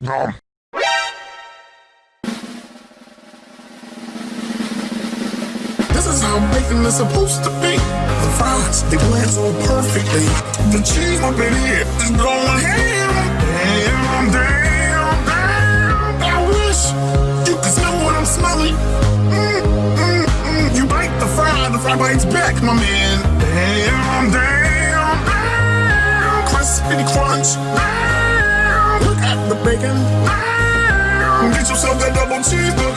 Nom. This is how bacon is supposed to be. The fries, they blend so perfectly. The cheese up in here is going ham. Damn, damn, damn. I wish you could smell what I'm smelling. Mm, mm, mm. You bite the fry, the fry bites back, my man. Damn, bacon. Get yourself that double cheeseburger.